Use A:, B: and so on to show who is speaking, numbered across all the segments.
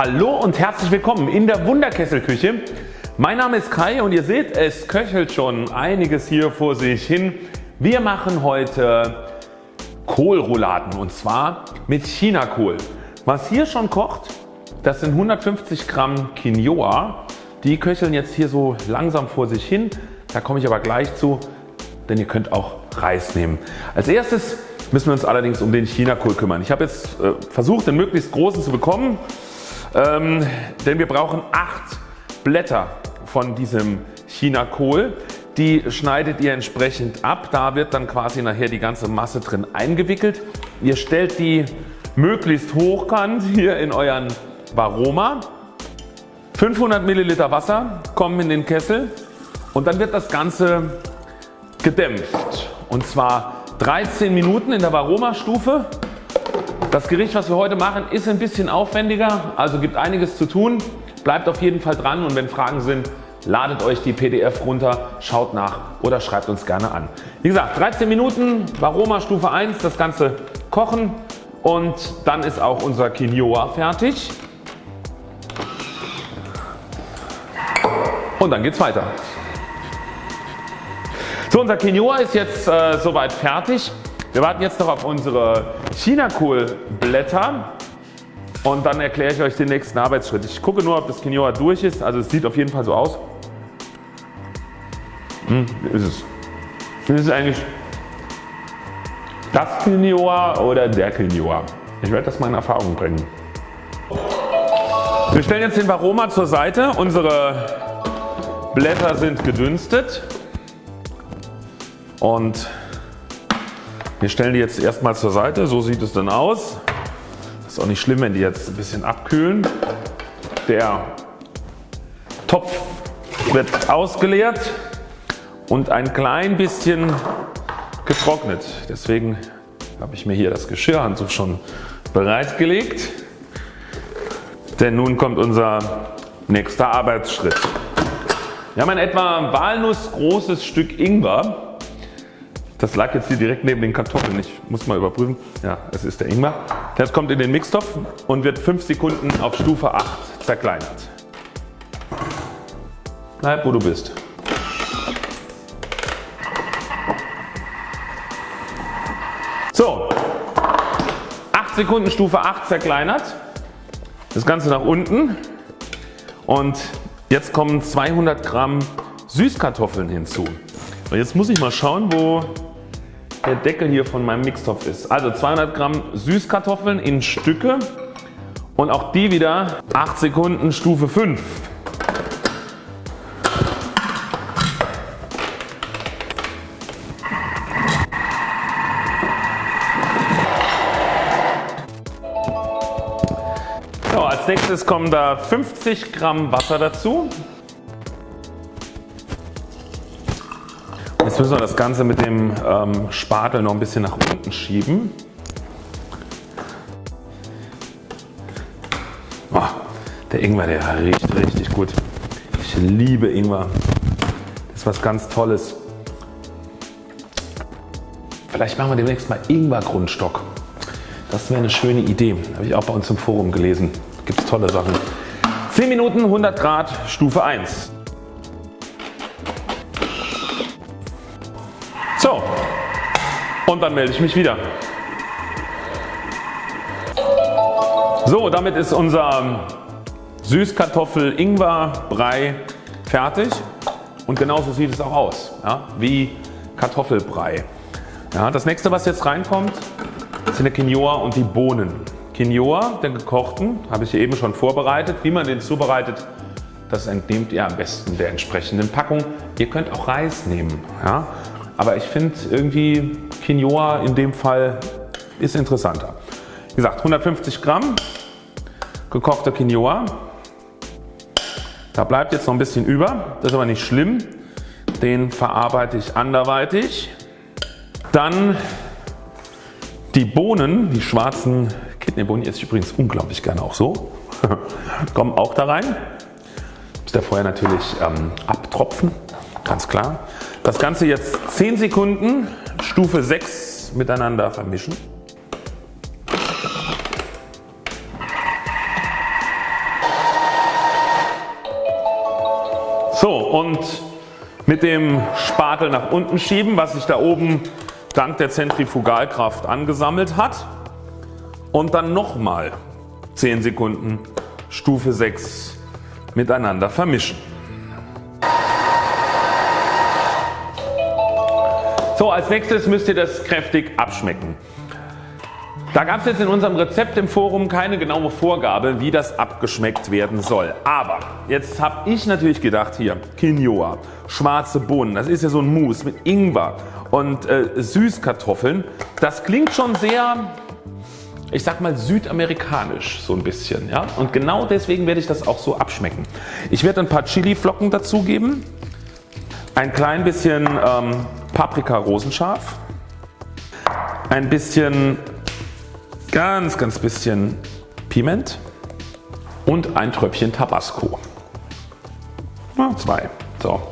A: Hallo und herzlich willkommen in der Wunderkesselküche. Mein Name ist Kai und ihr seht es köchelt schon einiges hier vor sich hin. Wir machen heute Kohlrouladen und zwar mit Chinakohl. Was hier schon kocht das sind 150 Gramm Quinoa. Die köcheln jetzt hier so langsam vor sich hin. Da komme ich aber gleich zu, denn ihr könnt auch Reis nehmen. Als erstes müssen wir uns allerdings um den Chinakohl kümmern. Ich habe jetzt äh, versucht den möglichst großen zu bekommen. Ähm, denn wir brauchen 8 Blätter von diesem Chinakohl. Die schneidet ihr entsprechend ab. Da wird dann quasi nachher die ganze Masse drin eingewickelt. Ihr stellt die möglichst hochkant hier in euren Varoma. 500 Milliliter Wasser kommen in den Kessel und dann wird das Ganze gedämpft und zwar 13 Minuten in der Varoma Stufe das Gericht was wir heute machen ist ein bisschen aufwendiger, also gibt einiges zu tun. Bleibt auf jeden Fall dran und wenn Fragen sind ladet euch die PDF runter, schaut nach oder schreibt uns gerne an. Wie gesagt 13 Minuten Varoma Stufe 1 das Ganze kochen und dann ist auch unser Quinoa fertig. Und dann geht's weiter. So unser Quinoa ist jetzt äh, soweit fertig. Wir warten jetzt noch auf unsere Chinakohlblätter und dann erkläre ich euch den nächsten Arbeitsschritt. Ich gucke nur ob das Quinoa durch ist, also es sieht auf jeden Fall so aus. Hm, ist es. Ist es eigentlich das Quinoa oder der Quinoa? Ich werde das mal in Erfahrung bringen. Wir stellen jetzt den Varoma zur Seite. Unsere Blätter sind gedünstet und wir stellen die jetzt erstmal zur Seite, so sieht es dann aus. Ist auch nicht schlimm wenn die jetzt ein bisschen abkühlen. Der Topf wird ausgeleert und ein klein bisschen getrocknet. Deswegen habe ich mir hier das Geschirrhandtuch schon bereitgelegt. Denn nun kommt unser nächster Arbeitsschritt. Wir haben ein etwa walnussgroßes Stück Ingwer das lag jetzt hier direkt neben den Kartoffeln. Ich muss mal überprüfen. Ja, es ist der Ingwer. Das kommt in den Mixtopf und wird 5 Sekunden auf Stufe 8 zerkleinert. Bleib wo du bist. So, 8 Sekunden Stufe 8 zerkleinert. Das Ganze nach unten und jetzt kommen 200 Gramm Süßkartoffeln hinzu. Und jetzt muss ich mal schauen wo der Deckel hier von meinem Mixtopf ist. Also 200 Gramm Süßkartoffeln in Stücke und auch die wieder 8 Sekunden Stufe 5. So, als nächstes kommen da 50 Gramm Wasser dazu. Jetzt müssen wir das Ganze mit dem ähm, Spatel noch ein bisschen nach unten schieben. Oh, der Ingwer der riecht richtig gut. Ich liebe Ingwer. Das ist was ganz Tolles. Vielleicht machen wir demnächst mal Ingwer Grundstock. Das wäre eine schöne Idee. Habe ich auch bei uns im Forum gelesen. Gibt es tolle Sachen. 10 Minuten 100 Grad Stufe 1. So und dann melde ich mich wieder. So damit ist unser Süßkartoffel-Ingwer-Brei fertig und genauso sieht es auch aus ja, wie Kartoffelbrei. Ja, das nächste was jetzt reinkommt sind der Quinoa und die Bohnen. Quinoa, den gekochten, habe ich eben schon vorbereitet. Wie man den zubereitet, das entnehmt ihr am besten der entsprechenden Packung. Ihr könnt auch Reis nehmen. Ja. Aber ich finde irgendwie Quinoa in dem Fall ist interessanter. Wie gesagt 150 Gramm gekochter Quinoa. Da bleibt jetzt noch ein bisschen über, das ist aber nicht schlimm. Den verarbeite ich anderweitig. Dann die Bohnen, die schwarzen Kidneybohnen, esse ich übrigens unglaublich gerne auch so, kommen auch da rein. Muss der vorher natürlich ähm, abtropfen, ganz klar. Das Ganze jetzt 10 Sekunden Stufe 6 miteinander vermischen. So und mit dem Spatel nach unten schieben, was sich da oben dank der Zentrifugalkraft angesammelt hat und dann nochmal 10 Sekunden Stufe 6 miteinander vermischen. So als nächstes müsst ihr das kräftig abschmecken. Da gab es jetzt in unserem Rezept im Forum keine genaue Vorgabe wie das abgeschmeckt werden soll. Aber jetzt habe ich natürlich gedacht hier Quinoa, schwarze Bohnen, das ist ja so ein Mousse mit Ingwer und äh, Süßkartoffeln. Das klingt schon sehr ich sag mal südamerikanisch so ein bisschen. Ja? Und genau deswegen werde ich das auch so abschmecken. Ich werde ein paar Chili Flocken dazugeben, ein klein bisschen ähm, Paprika rosenscharf, ein bisschen ganz ganz bisschen Piment und ein Tröpfchen Tabasco. Ja, zwei. So.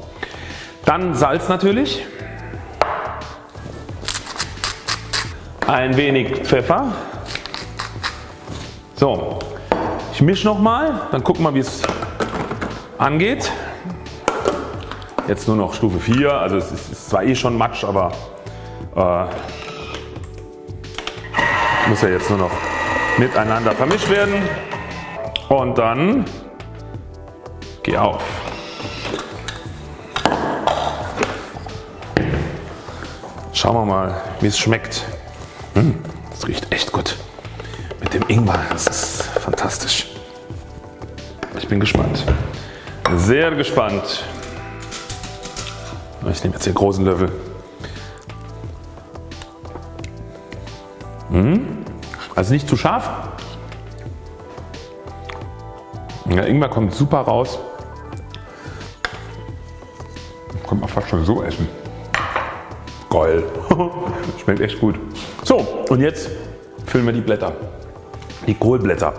A: Dann Salz natürlich, ein wenig Pfeffer so, ich mische nochmal, dann gucken wir wie es angeht. Jetzt nur noch Stufe 4, also es ist zwar eh schon Matsch, aber äh, muss ja jetzt nur noch miteinander vermischt werden und dann geh auf. Schauen wir mal wie es schmeckt. Hm, das riecht echt gut mit dem Ingwer. Das ist fantastisch. Ich bin gespannt. Sehr gespannt. Ich nehme jetzt hier großen Löffel. Hm? Also nicht zu scharf. Der Ingwer kommt super raus. Kann man fast schon so essen. Geil. Schmeckt echt gut. So und jetzt füllen wir die Blätter die Kohlblätter.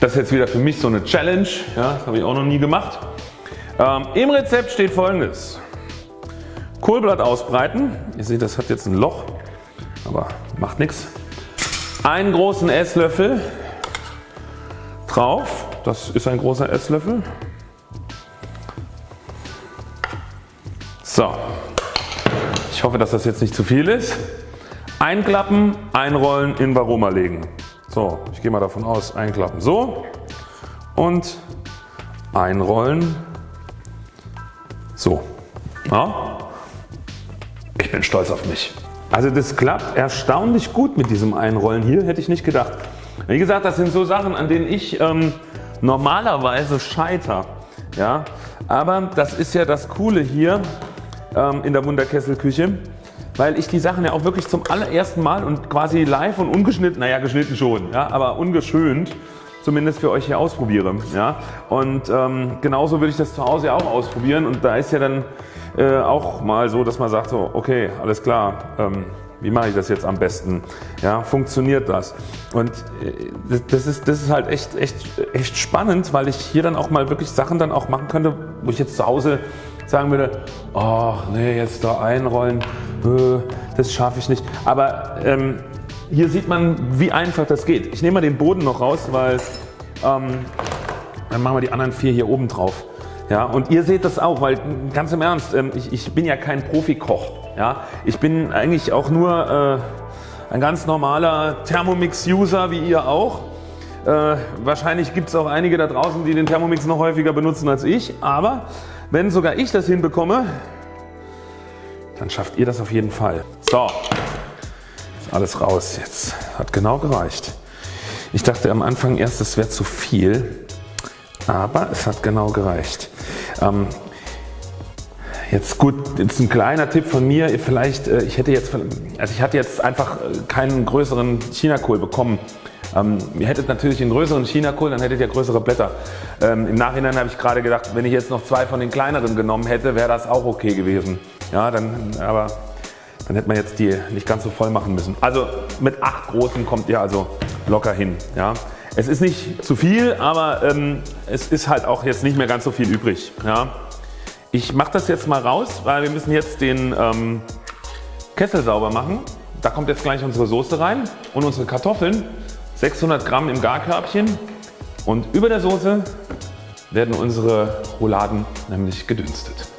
A: Das ist jetzt wieder für mich so eine Challenge, ja, das habe ich auch noch nie gemacht. Ähm, Im Rezept steht folgendes. Kohlblatt ausbreiten. Ihr seht das hat jetzt ein Loch, aber macht nichts. Einen großen Esslöffel drauf. Das ist ein großer Esslöffel. So. Ich hoffe dass das jetzt nicht zu viel ist. Einklappen, einrollen, in Varoma legen. So, ich gehe mal davon aus, einklappen so und einrollen so. Ja? Ich bin stolz auf mich. Also das klappt erstaunlich gut mit diesem Einrollen hier, hätte ich nicht gedacht. Wie gesagt, das sind so Sachen, an denen ich ähm, normalerweise scheiter. Ja? Aber das ist ja das Coole hier ähm, in der Wunderkesselküche weil ich die Sachen ja auch wirklich zum allerersten Mal und quasi live und ungeschnitten, naja geschnitten schon, ja, aber ungeschönt zumindest für euch hier ausprobiere. Ja. Und ähm, genauso würde ich das zu Hause auch ausprobieren und da ist ja dann äh, auch mal so, dass man sagt so okay alles klar, ähm, wie mache ich das jetzt am besten? Ja, funktioniert das? Und äh, das ist, das ist halt echt, echt, echt spannend, weil ich hier dann auch mal wirklich Sachen dann auch machen könnte, wo ich jetzt zu Hause sagen würde, ach nee, jetzt da einrollen, äh, das schaffe ich nicht. Aber ähm, hier sieht man wie einfach das geht. Ich nehme mal den Boden noch raus, weil ähm, dann machen wir die anderen vier hier oben drauf. Ja, und ihr seht das auch, weil ganz im Ernst, ähm, ich, ich, bin ja kein Profikoch. Ja, ich bin eigentlich auch nur äh, ein ganz normaler Thermomix-User wie ihr auch. Äh, wahrscheinlich gibt es auch einige da draußen die den Thermomix noch häufiger benutzen als ich, aber wenn sogar ich das hinbekomme, dann schafft ihr das auf jeden Fall. So, alles raus jetzt. Hat genau gereicht. Ich dachte am Anfang erst es wäre zu viel, aber es hat genau gereicht. Ähm, Jetzt gut, jetzt ein kleiner Tipp von mir, vielleicht, äh, ich hätte jetzt, also ich hatte jetzt einfach äh, keinen größeren Chinakohl bekommen. Ähm, ihr hättet natürlich einen größeren Chinakohl, dann hättet ihr größere Blätter. Ähm, Im Nachhinein habe ich gerade gedacht, wenn ich jetzt noch zwei von den kleineren genommen hätte, wäre das auch okay gewesen. Ja, dann, aber dann hätte man jetzt die nicht ganz so voll machen müssen. Also mit acht großen kommt ihr also locker hin. Ja. Es ist nicht zu viel, aber ähm, es ist halt auch jetzt nicht mehr ganz so viel übrig. Ja. Ich mache das jetzt mal raus, weil wir müssen jetzt den ähm, Kessel sauber machen. Da kommt jetzt gleich unsere Soße rein und unsere Kartoffeln. 600 Gramm im Garkörbchen und über der Soße werden unsere Rouladen nämlich gedünstet.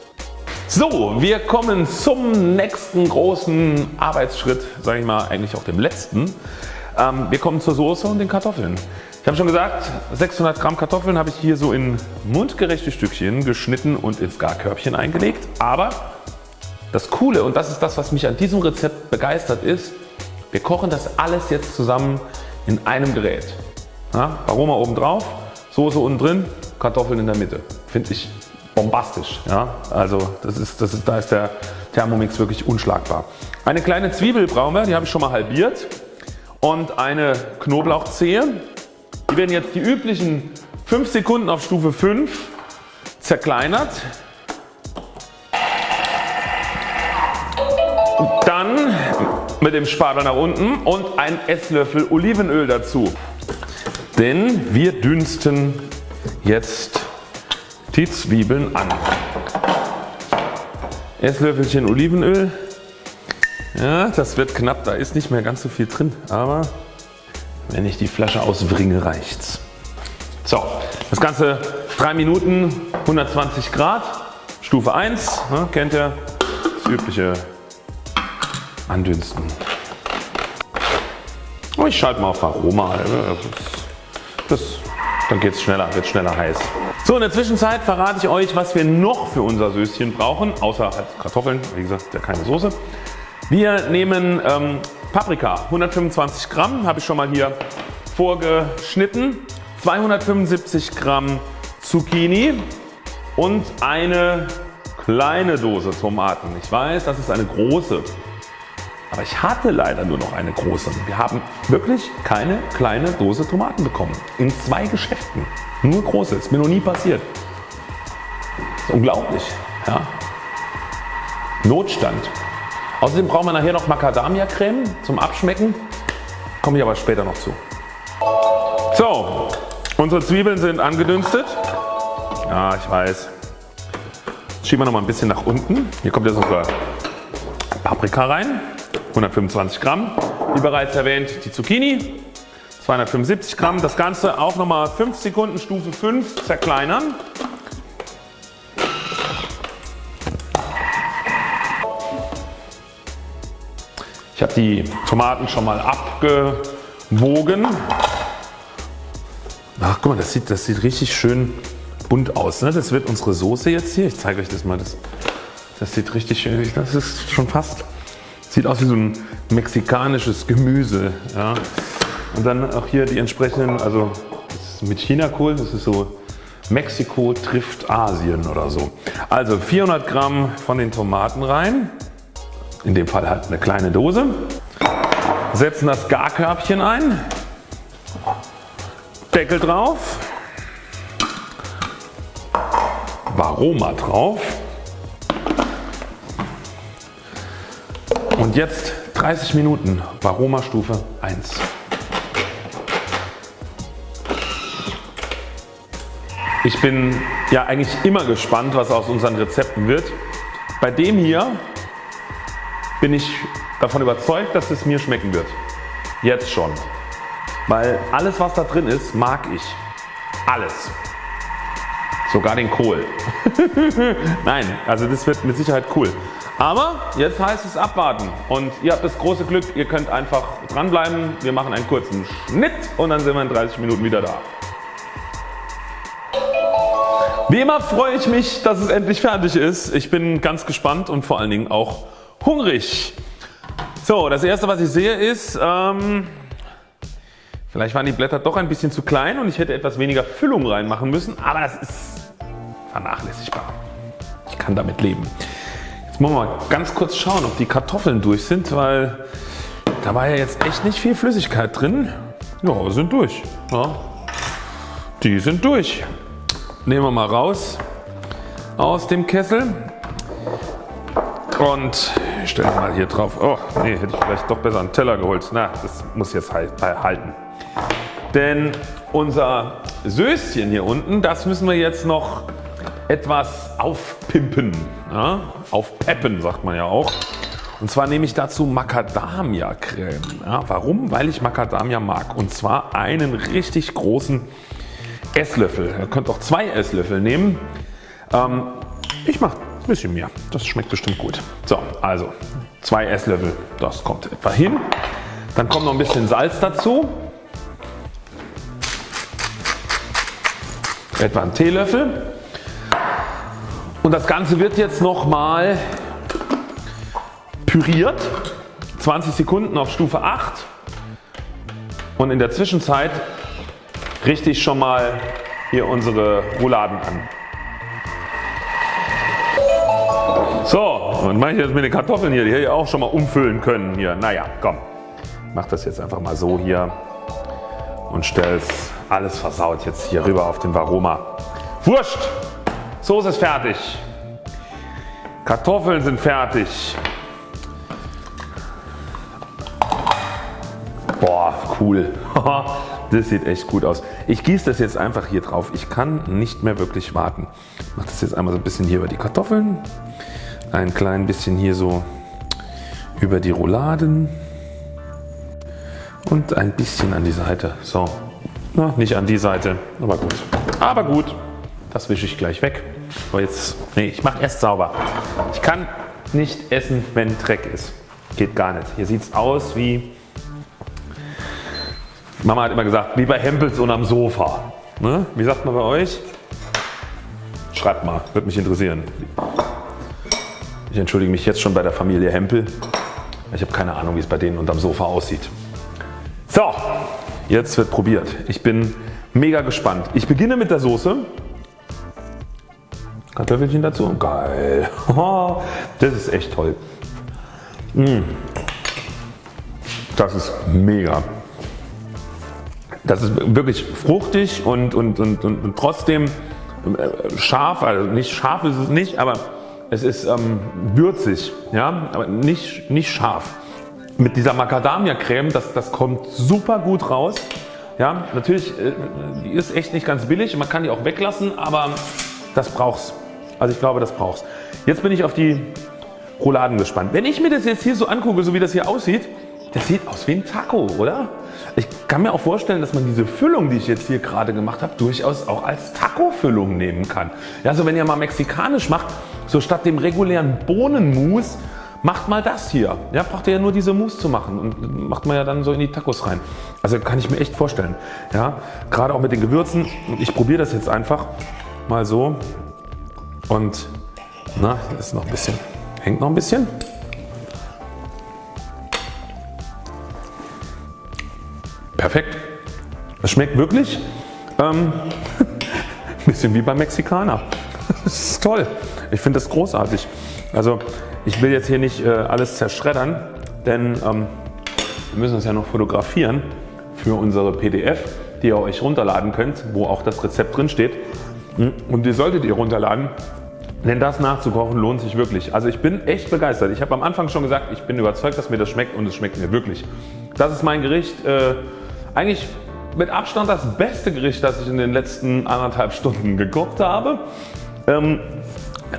A: So, wir kommen zum nächsten großen Arbeitsschritt, sage ich mal eigentlich auch dem letzten. Ähm, wir kommen zur Soße und den Kartoffeln. Ich habe schon gesagt 600 Gramm Kartoffeln habe ich hier so in mundgerechte Stückchen geschnitten und ins Garkörbchen eingelegt. Aber das Coole und das ist das was mich an diesem Rezept begeistert ist, wir kochen das alles jetzt zusammen in einem Gerät. Ja, Aroma oben drauf, Soße unten drin, Kartoffeln in der Mitte. Finde ich bombastisch. Ja? Also das ist, das ist, da ist der Thermomix wirklich unschlagbar. Eine kleine Zwiebel brauchen wir, die habe ich schon mal halbiert und eine Knoblauchzehe. Die werden jetzt die üblichen 5 Sekunden auf Stufe 5 zerkleinert. Dann mit dem Spatel nach unten und ein Esslöffel Olivenöl dazu. Denn wir dünsten jetzt die Zwiebeln an. Esslöffelchen Olivenöl. Ja, das wird knapp, da ist nicht mehr ganz so viel drin, aber wenn ich die Flasche ausbringe reicht's. So, das Ganze 3 Minuten 120 Grad, Stufe 1, ne, kennt ihr, das übliche Andünsten. Oh, ich schalte mal auf Aroma, das, dann geht es schneller, wird schneller heiß. So in der Zwischenzeit verrate ich euch was wir noch für unser Söschen brauchen, außer halt Kartoffeln, wie gesagt ja keine Soße. Wir nehmen ähm, Paprika 125 Gramm, habe ich schon mal hier vorgeschnitten, 275 Gramm Zucchini und eine kleine Dose Tomaten. Ich weiß das ist eine große, aber ich hatte leider nur noch eine große. Wir haben wirklich keine kleine Dose Tomaten bekommen. In zwei Geschäften. Nur große, ist mir noch nie passiert. Ist unglaublich. Ja. Notstand. Außerdem brauchen wir nachher noch Macadamia-Creme zum Abschmecken. Komme ich aber später noch zu. So, unsere Zwiebeln sind angedünstet. Ja, ich weiß. Jetzt schieben wir noch mal ein bisschen nach unten. Hier kommt jetzt unsere Paprika rein. 125 Gramm. Wie bereits erwähnt die Zucchini. 275 Gramm. Das Ganze auch nochmal 5 Sekunden Stufe 5 zerkleinern. Ich habe die Tomaten schon mal abgewogen. Ach guck mal, das sieht, das sieht richtig schön bunt aus. Ne? Das wird unsere Soße jetzt hier. Ich zeige euch das mal. Das, das sieht richtig schön Das ist schon fast. Sieht aus wie so ein mexikanisches Gemüse. Ja? Und dann auch hier die entsprechenden, also mit Chinakohl, das ist so Mexiko trifft Asien oder so. Also 400 Gramm von den Tomaten rein, in dem Fall halt eine kleine Dose. Setzen das Garkörbchen ein, Deckel drauf, Varoma drauf und jetzt 30 Minuten Varoma Stufe 1. Ich bin ja eigentlich immer gespannt was aus unseren Rezepten wird. Bei dem hier bin ich davon überzeugt dass es mir schmecken wird. Jetzt schon. Weil alles was da drin ist mag ich. Alles. Sogar den Kohl. Nein, also das wird mit Sicherheit cool. Aber jetzt heißt es abwarten und ihr habt das große Glück, ihr könnt einfach dranbleiben. Wir machen einen kurzen Schnitt und dann sind wir in 30 Minuten wieder da. Wie immer freue ich mich dass es endlich fertig ist. Ich bin ganz gespannt und vor allen Dingen auch hungrig. So das erste was ich sehe ist ähm, vielleicht waren die Blätter doch ein bisschen zu klein und ich hätte etwas weniger Füllung reinmachen müssen, aber das ist vernachlässigbar. Ich kann damit leben. Wollen mal ganz kurz schauen ob die Kartoffeln durch sind, weil da war ja jetzt echt nicht viel Flüssigkeit drin. Ja, sind durch. Ja, die sind durch. Nehmen wir mal raus aus dem Kessel und stellen mal hier drauf. Oh nee, hätte ich vielleicht doch besser einen Teller geholt. Na, das muss jetzt halten. Denn unser Söschen hier unten, das müssen wir jetzt noch etwas aufpimpen. Ja? Aufpeppen sagt man ja auch. Und zwar nehme ich dazu Macadamia Creme. Ja, warum? Weil ich Macadamia mag. Und zwar einen richtig großen Esslöffel. Ihr könnt auch zwei Esslöffel nehmen. Ähm, ich mache ein bisschen mehr. Das schmeckt bestimmt gut. So, also zwei Esslöffel. Das kommt etwa hin. Dann kommt noch ein bisschen Salz dazu. Etwa ein Teelöffel. Und das Ganze wird jetzt nochmal püriert. 20 Sekunden auf Stufe 8. Und in der Zwischenzeit richte ich schon mal hier unsere Rouladen an. So, und mache ich jetzt mit den Kartoffeln hier, die hätte ich auch schon mal umfüllen können hier. Naja, komm. Mach das jetzt einfach mal so hier und stell's alles versaut jetzt hier rüber auf den Varoma. Wurscht! Soße ist fertig. Kartoffeln sind fertig. Boah, cool. das sieht echt gut aus. Ich gieße das jetzt einfach hier drauf. Ich kann nicht mehr wirklich warten. Ich mache das jetzt einmal so ein bisschen hier über die Kartoffeln. Ein klein bisschen hier so über die Rouladen. Und ein bisschen an die Seite. So. Na, nicht an die Seite, aber gut. Aber gut. Das wische ich gleich weg. Aber jetzt, nee, ich mache erst sauber. Ich kann nicht essen, wenn Dreck ist. Geht gar nicht. Hier sieht es aus wie Mama hat immer gesagt, wie bei Hempels und am Sofa. Ne? Wie sagt man bei euch? Schreibt mal, würde mich interessieren. Ich entschuldige mich jetzt schon bei der Familie Hempel. Ich habe keine Ahnung wie es bei denen unterm Sofa aussieht. So, jetzt wird probiert. Ich bin mega gespannt. Ich beginne mit der Soße. Kartoffelchen dazu. Geil. Das ist echt toll. Mm. Das ist mega. Das ist wirklich fruchtig und, und, und, und trotzdem äh, scharf, also nicht scharf ist es nicht, aber es ist ähm, würzig, ja, aber nicht, nicht scharf. Mit dieser Macadamia Creme, das, das kommt super gut raus. Ja, natürlich, äh, die ist echt nicht ganz billig, man kann die auch weglassen, aber das brauchst. Also ich glaube das brauchst. Jetzt bin ich auf die Rouladen gespannt. Wenn ich mir das jetzt hier so angucke, so wie das hier aussieht, das sieht aus wie ein Taco, oder? Ich kann mir auch vorstellen, dass man diese Füllung, die ich jetzt hier gerade gemacht habe, durchaus auch als Taco-Füllung nehmen kann. Ja, also wenn ihr mal mexikanisch macht, so statt dem regulären Bohnenmus, macht mal das hier. Ja, braucht ihr ja nur diese Mousse zu machen und macht man ja dann so in die Tacos rein. Also kann ich mir echt vorstellen. Ja, gerade auch mit den Gewürzen. Ich probiere das jetzt einfach mal so und na, ist noch ein bisschen, hängt noch ein bisschen. Perfekt. Das schmeckt wirklich ähm, ein bisschen wie beim Mexikaner. Das ist toll. Ich finde das großartig. Also ich will jetzt hier nicht äh, alles zerschreddern, denn ähm, wir müssen es ja noch fotografieren für unsere PDF, die ihr euch runterladen könnt, wo auch das Rezept drin steht. Und die solltet ihr runterladen, denn das nachzukochen lohnt sich wirklich. Also ich bin echt begeistert. Ich habe am Anfang schon gesagt, ich bin überzeugt, dass mir das schmeckt und es schmeckt mir wirklich. Das ist mein Gericht. Äh, eigentlich mit Abstand das beste Gericht das ich in den letzten anderthalb Stunden gekocht habe. Ähm,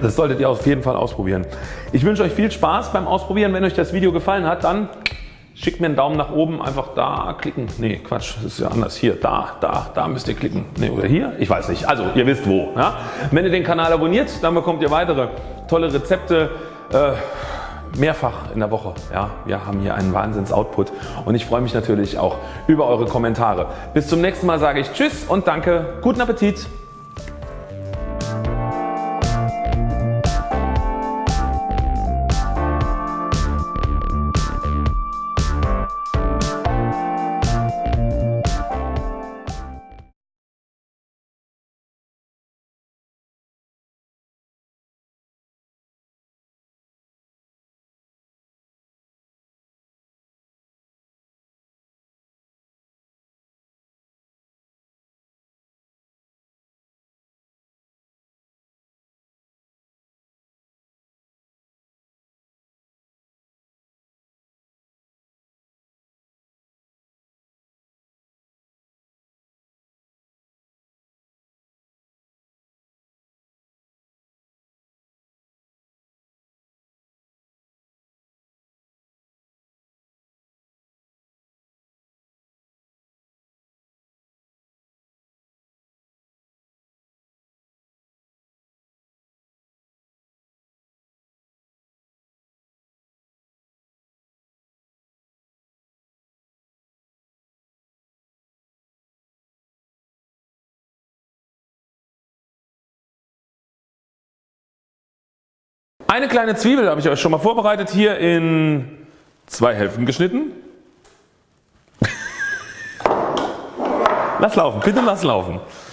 A: das solltet ihr auf jeden Fall ausprobieren. Ich wünsche euch viel Spaß beim Ausprobieren. Wenn euch das Video gefallen hat, dann schickt mir einen Daumen nach oben. Einfach da klicken. Nee, Quatsch, das ist ja anders. Hier, da, da, da müsst ihr klicken. Nee, oder hier? Ich weiß nicht. Also, ihr wisst wo. Ja? Wenn ihr den Kanal abonniert, dann bekommt ihr weitere tolle Rezepte. Äh, mehrfach in der Woche. Ja, wir haben hier einen Wahnsinns-Output und ich freue mich natürlich auch über eure Kommentare. Bis zum nächsten Mal sage ich Tschüss und danke. Guten Appetit! Eine kleine Zwiebel habe ich euch schon mal vorbereitet hier in zwei Hälften geschnitten. lass laufen, bitte lass laufen.